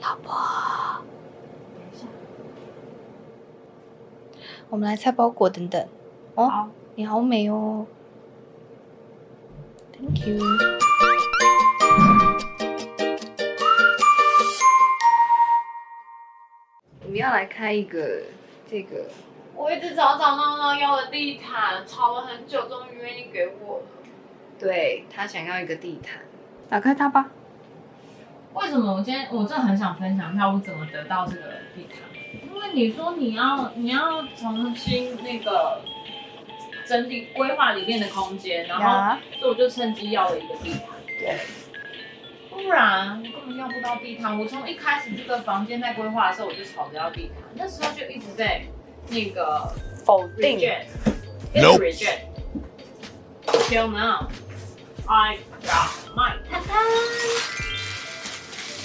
老婆，等一下我们来拆包裹，等等。哦，好，你好美哦，Thank you。我们要来开一个这个，我一直找找闹闹要的地毯，吵了很久，终于愿意给我了。对他想要一个地毯，打开它吧。为什么我今天我真的很想分享一下我怎么得到这个地毯？因为你说你要你要重新那个整理规划里面的空间，然后呀。所以我就趁机要了一个地毯。对，不然我根本要不到地毯。我从一开始这个房间在规划的时候，我就吵着要地毯，那时候就一直在那个否定。reject，一直 reject。Till now, I got my 毯毯，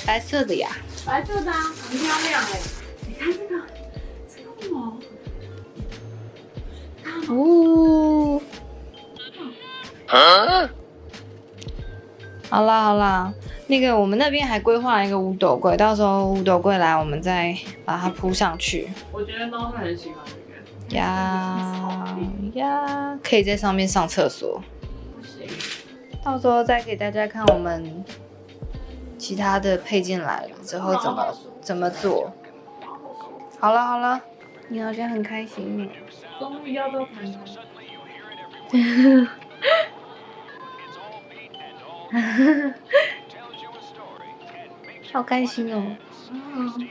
白色的呀，白色的啊，很漂亮哎。你看这个，这个我，哦。好啦好啦，那个我们那边还规划了一个五斗柜，到时候五斗柜来，我们再把它铺上去。我觉得猫会很喜欢这个。呀呀，可以在上面上厕所，不行，到时候再给大家看我们其他的配件来了之后怎么怎么做。好了好了，你好像很开心呢。终于要到。好开心哦。嗯，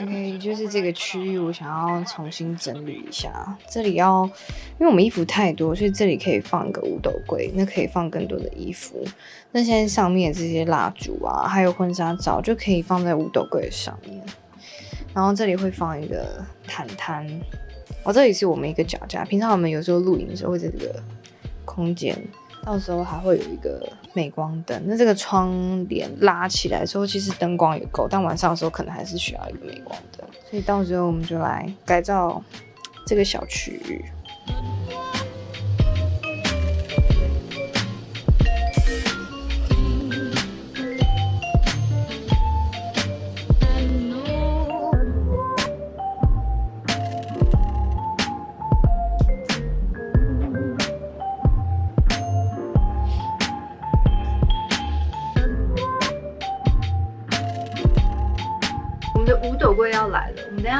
OK，就是这个区域，我想要重新整理一下。这里要，因为我们衣服太多，所以这里可以放一个五斗柜，那可以放更多的衣服。那现在上面这些蜡烛啊，还有婚纱照，就可以放在五斗柜上面。然后这里会放一个毯毯，哦，这里是我们一个脚架。平常我们有时候露营的时候会在这个空间，到时候还会有一个美光灯。那这个窗帘拉起来之后，其实灯光也够，但晚上的时候可能还是需要一个美光灯。所以到时候我们就来改造这个小区域。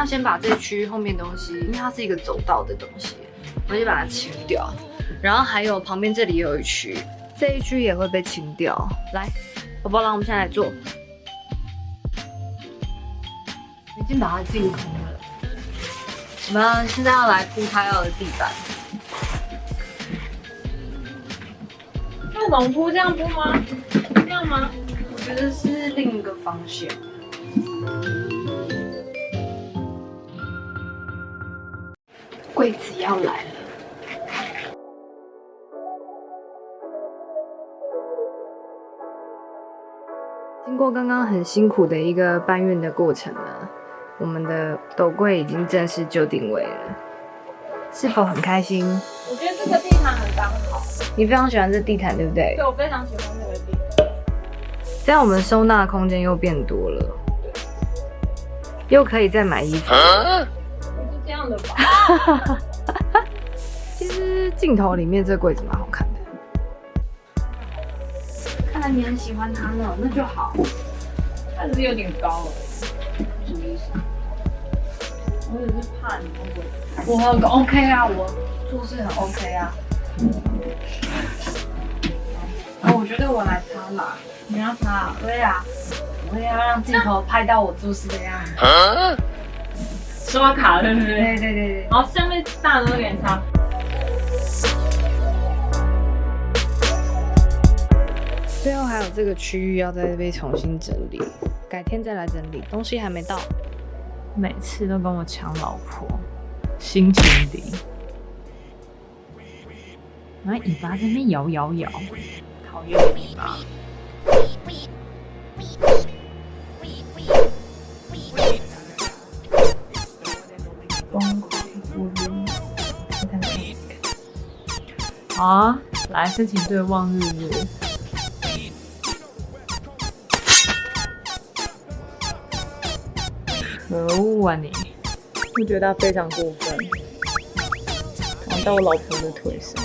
来了，我们等一下先把这区域后面东西，因为它是一个走道的东西，我们就把它清掉。然后还有旁边这里也有一区，这一区也会被清掉。来，宝宝，来，我们现在来做。已经把它净空了。我们现在要来铺它要的地板。那种铺这样铺吗？这样吗？我觉得是另一个方向。柜子要来了。经过刚刚很辛苦的一个搬运的过程呢，我们的斗柜已经正式就定位了。是否很开心？我觉得这个地毯很刚好，你非常喜欢这地毯，对不对对？我非常喜欢这个地毯。这样我们收纳空间又变多了，又可以再买衣服。不 其实镜头里面这柜子蛮好看的，看来你很喜欢它呢，那就好。它只是有点高了，什么意思？我也是怕你会不会？我很 OK 啊，我做事很 OK 啊。啊，我觉得我来擦啦，你要擦？对啊，我也要让镜头拍到我做事的样子。刷卡对不对对？对对对，好，下面大的那点擦。最后还有这个区域要再被重新整理，改天再来整理，东西还没到。每次都跟我抢老婆，心情里，然后尾巴在那边摇摇摇，讨厌尾巴。啊，来申请对望日日。可恶啊你！我觉得他非常过分，躺到我老婆的腿上，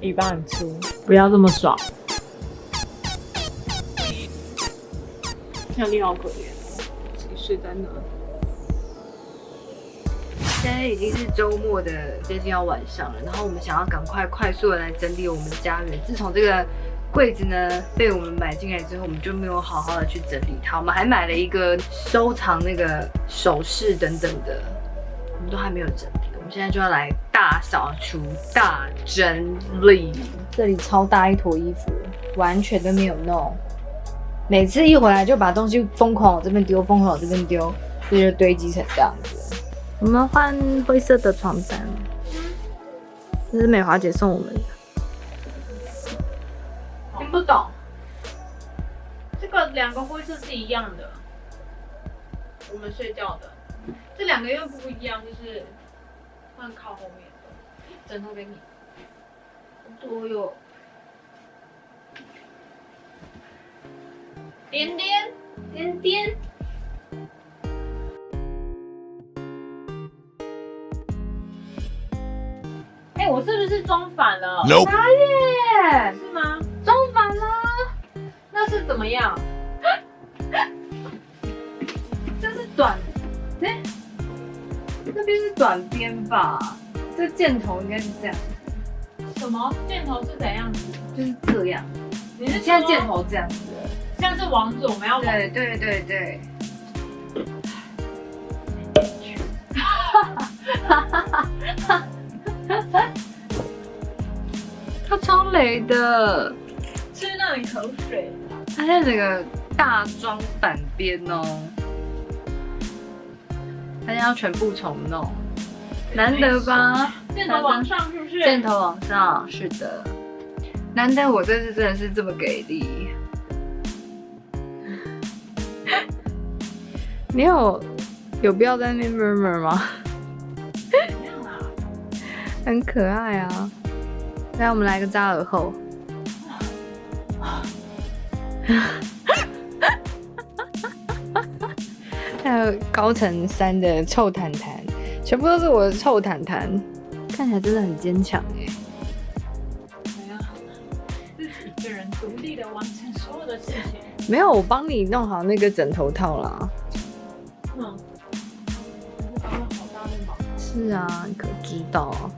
尾巴很粗，不要这么爽。小丽好可怜，自己睡在那。现在已经是周末的接近要晚上了，然后我们想要赶快快速的来整理我们的家园。自从这个柜子呢被我们买进来之后，我们就没有好好的去整理它。我们还买了一个收藏那个首饰等等的，我们都还没有整理。我们现在就要来大扫除、大整理。这里超大一坨衣服，完全都没有弄。每次一回来就把东西疯狂往这边丢，疯狂往这边丢，这就堆积成这样子。我们换灰色的床单，这是美华姐送我们的。听不懂，这个两个灰色是一样的，我们睡觉的。这两个又不一样，就是换靠后面的枕头给你。多哟，点点点点。哎、我是不是装反了 Nope. 是吗？装反了？那是怎么样？这是短，哎、那边是短边吧？这箭头应该是这样，什么箭头是怎样子？就是这样。你是现在箭头这样子了。像是王子，我们要往对对对对。雷的，吃那里口水。他现在整个大装反边哦，他现在要全部重弄，难得吧？箭头往上是不是？箭头往上，是的，难得我这次真的是这么给力。你有有必要在那边 murmur 吗？怎样啊？很可爱啊！来，我们来个扎耳后。还有高层三的臭坦坦，全部都是我的臭坦坦，看起来真的很坚强哎。怎样？自己一个人独立的完成所有的事情。没有，我帮你弄好那个枕头套啦。嗯。可是帮了好大的忙。是啊，你可知道啊？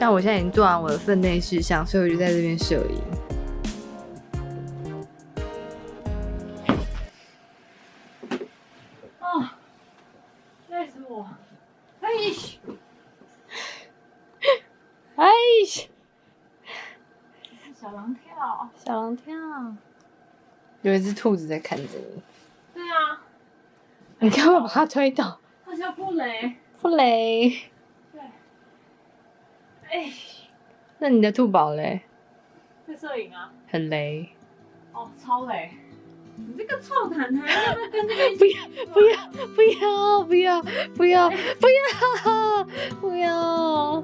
像我现在已经做完我的分内事项，所以我就在这边摄影。啊，累死我！哎，哎，小狼跳。小狼跳，有一只兔子在看着你，对啊，你干嘛把它推倒？它叫布雷。布雷。对。哎，那你的兔宝嘞？在摄影啊。很雷。哦，超雷！你这个臭毯毯，要不要跟这个一不起？要不要不要不要不要不要不要！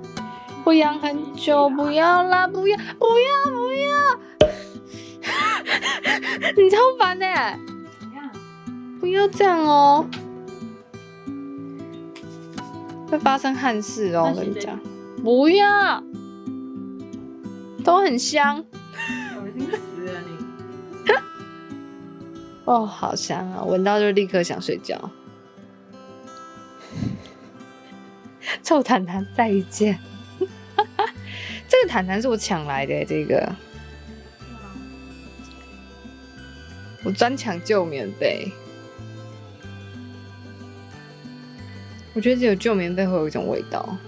我养很久，不要啦！不要不要不要！你超烦的、怎样？不要这样哦，会发生憾事哦！我跟你讲，不要，都很香恶心死了你！哦，好香啊！闻到就立刻想睡觉。臭毯毯再见。这个毯毯是我抢来的，这个我专抢旧棉被。我觉得只有旧棉被会有一种味道，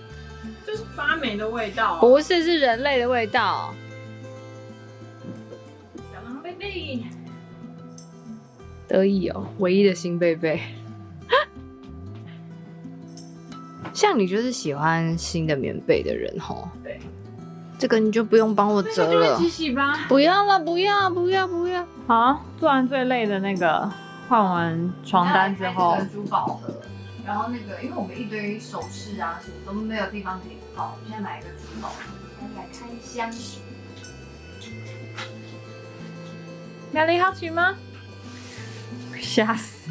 的味道、啊。不是是人类的味道。小狼贝贝，得意哦，唯一的新贝贝。像你就是喜欢新的棉被的人吼，对，这个你就不用帮我折了那就一起。洗吧。不要了，不要，不要，不要。好，做完最累的那个，换完床单之后，珠宝盒，然后那个，因为我们一堆首饰啊，什么都没有地方可以放，我们现在买一个珠宝盒，现在来开箱。哪里好奇吗？吓死！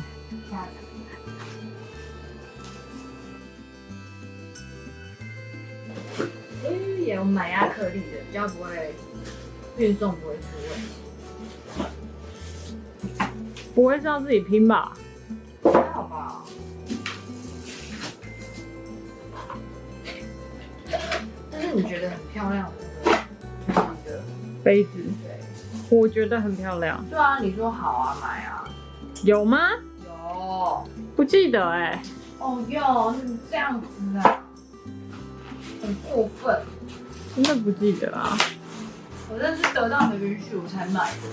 嗯，也有买亚克力的，比较不会运送不会出问题。不会是要自己拼吧？你觉得很漂亮的，杯子，对我觉得很漂亮。对啊，你说好啊，买啊。有吗？有。不记得哎、哦哟，你这样子啊，很过分。真的不记得啊。我真是得到你的允许我才买的。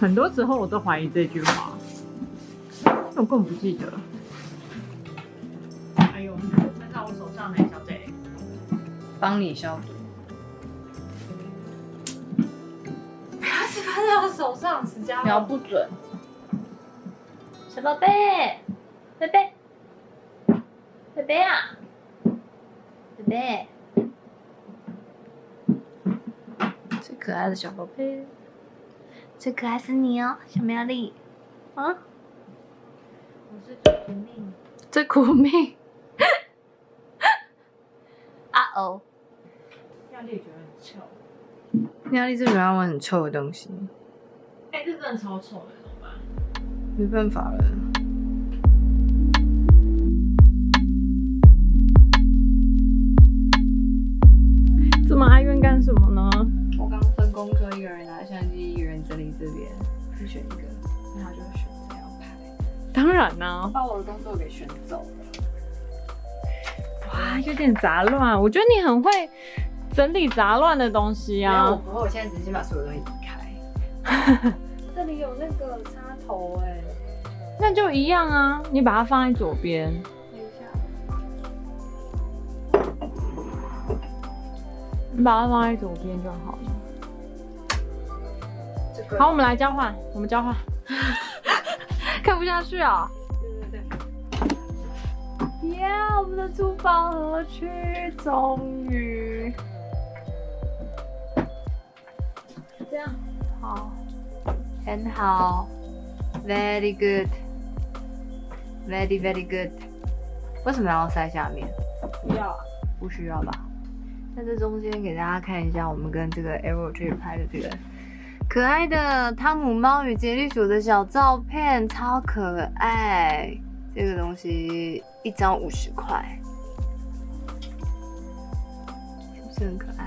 很多时候我都怀疑这句话，我根本不记得。哎呦，你穿到我手上呢，小姐。帮你消毒。不要是喷在我手上，石家瞄不准。小宝贝，贝贝，贝贝啊，贝贝，最可爱的小宝贝。最可爱是你哦，小苗栗。啊？我是苦命。最苦命。啊哦。压力觉得很臭。妙丽最喜欢玩很臭的东西，哎、这真的超臭的，怎么办？没办法了。这么哀怨干什么呢？我刚分工科一个人拿相机，一个人整理这边，你选一个，那他就选这样拍，当然啦、把我的工作给选走了。哇，有点杂乱。我觉得你很会整理杂乱的东西啊。不会，我现在只是先把所有东西移开。这里有那个插头哎、那就一样啊，你把它放在左边。等一下，你把它放在左边就好了。这个好，我们来交换，我们交换。看不下去啊！对对对，耶我们的珠宝盒区终于好，很好，very good，very very good。为什么要塞下面？不要啊。不需要吧？在这中间给大家看一下，我们跟这个 Arrow Tree 拍的这个可爱的汤姆猫与杰利鼠的小照片，超可爱。这个东西一张五十块，是不是很可爱？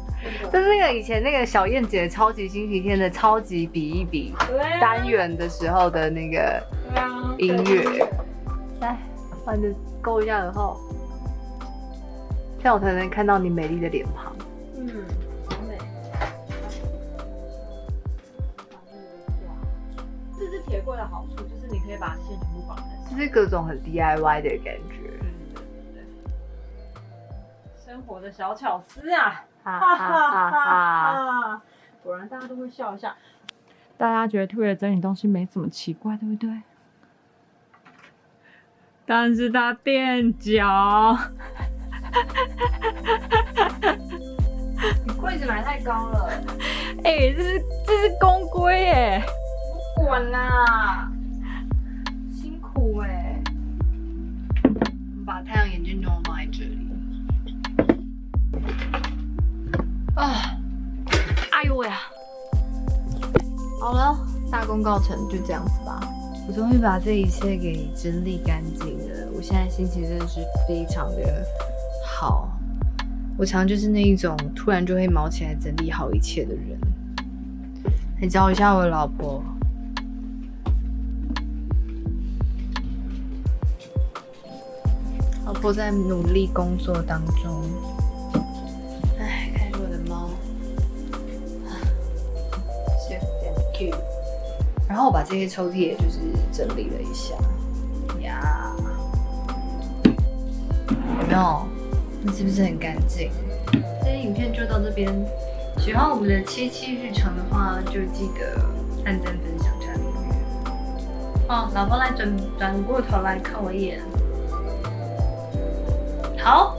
这是那个以前那个小燕姐超级星期天的超级比一比单元的时候的那个音乐。来，把你的勾一下耳后，这样我才能看到你美丽的脸庞。嗯，好美。这是铁柜的好处，就是你可以把线全部绑在上。就是各种很 DIY 的感觉，生活的小巧思啊！哈哈哈哈哈哈！哈！果然大家都会笑一下。大家觉得特别整理东西没怎么奇怪，对不对？但是他垫脚，你柜子买太高了，哎、这是这是公规哎，不管啦，辛苦哎、我们把太阳眼镜装放啊，哎呦喂呀！好了，大功告成，就这样子吧。我终于把这一切给整理干净了，我现在心情真的是非常的好。我常就是那一种突然就会毛起来整理好一切的人。来教一下我老婆。老婆在努力工作当中。然后我把这些抽屉也就是整理了一下，呀，有没有？那是不是很干净？这些影片就到这边，喜欢我们的七七日常的话，就记得按赞、分享、加订阅。哦，老婆来转转过头来看我一眼，好。